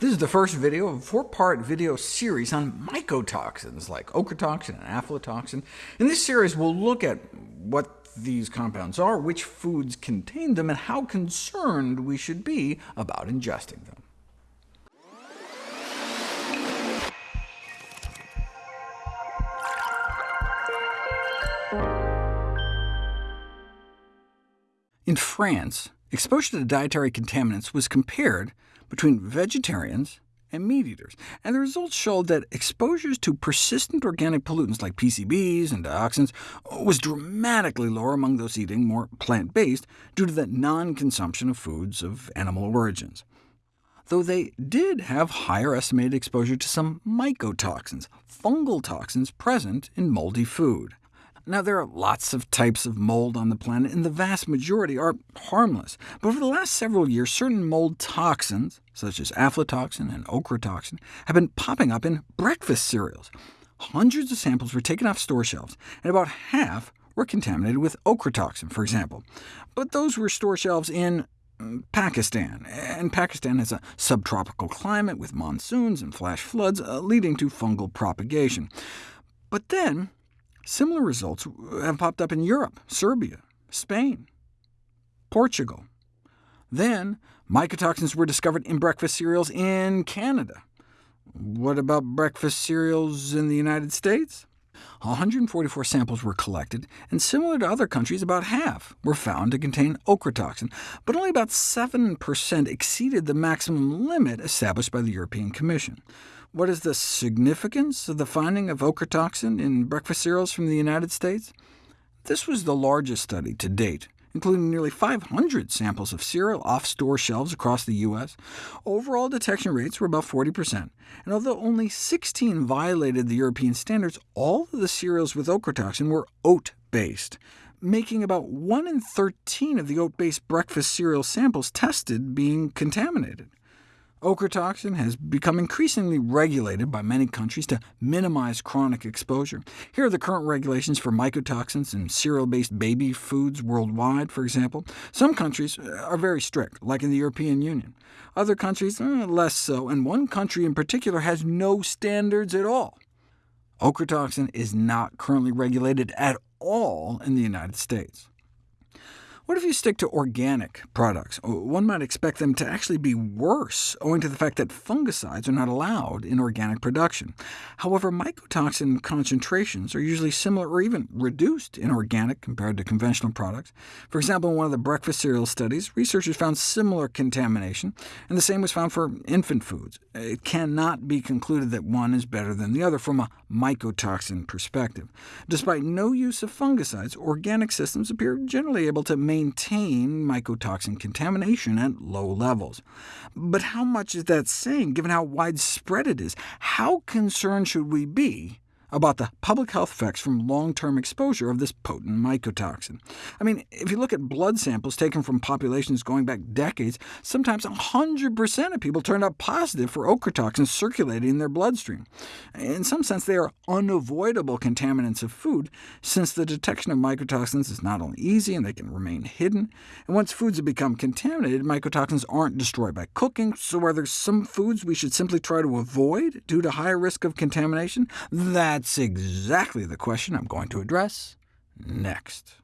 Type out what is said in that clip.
This is the first video of a four-part video series on mycotoxins like ochratoxin and aflatoxin. In this series, we'll look at what these compounds are, which foods contain them, and how concerned we should be about ingesting them. In France, exposure to dietary contaminants was compared between vegetarians and meat eaters, and the results showed that exposures to persistent organic pollutants like PCBs and dioxins was dramatically lower among those eating more plant-based due to the non-consumption of foods of animal origins though they did have higher estimated exposure to some mycotoxins, fungal toxins present in moldy food. Now, there are lots of types of mold on the planet, and the vast majority are harmless. But over the last several years, certain mold toxins, such as aflatoxin and ochratoxin, have been popping up in breakfast cereals. Hundreds of samples were taken off store shelves, and about half were contaminated with ochratoxin, for example. But those were store shelves in mm, Pakistan, and Pakistan has a subtropical climate with monsoons and flash floods, uh, leading to fungal propagation. But then, Similar results have popped up in Europe, Serbia, Spain, Portugal. Then, mycotoxins were discovered in breakfast cereals in Canada. What about breakfast cereals in the United States? 144 samples were collected, and similar to other countries, about half were found to contain ochratoxin, but only about 7% exceeded the maximum limit established by the European Commission. What is the significance of the finding of ochratoxin in breakfast cereals from the United States? This was the largest study to date, including nearly 500 samples of cereal off store shelves across the U.S. Overall detection rates were about 40%, and although only 16 violated the European standards, all of the cereals with ochratoxin were oat-based, making about 1 in 13 of the oat-based breakfast cereal samples tested being contaminated. Ochratoxin has become increasingly regulated by many countries to minimize chronic exposure. Here are the current regulations for mycotoxins in cereal-based baby foods worldwide, for example. Some countries are very strict, like in the European Union. Other countries, eh, less so, and one country in particular has no standards at all. Ochratoxin is not currently regulated at all in the United States. What if you stick to organic products? One might expect them to actually be worse, owing to the fact that fungicides are not allowed in organic production. However, mycotoxin concentrations are usually similar or even reduced in organic compared to conventional products. For example, in one of the breakfast cereal studies, researchers found similar contamination, and the same was found for infant foods. It cannot be concluded that one is better than the other from a mycotoxin perspective. Despite no use of fungicides, organic systems appear generally able to maintain maintain mycotoxin contamination at low levels. But how much is that saying, given how widespread it is? How concerned should we be about the public health effects from long-term exposure of this potent mycotoxin. I mean, if you look at blood samples taken from populations going back decades, sometimes 100% of people turned up positive for ochratoxins circulating in their bloodstream. In some sense, they are unavoidable contaminants of food, since the detection of mycotoxins is not only easy and they can remain hidden, and once foods have become contaminated, mycotoxins aren't destroyed by cooking, so are there some foods we should simply try to avoid due to higher risk of contamination? That that's exactly the question I'm going to address next.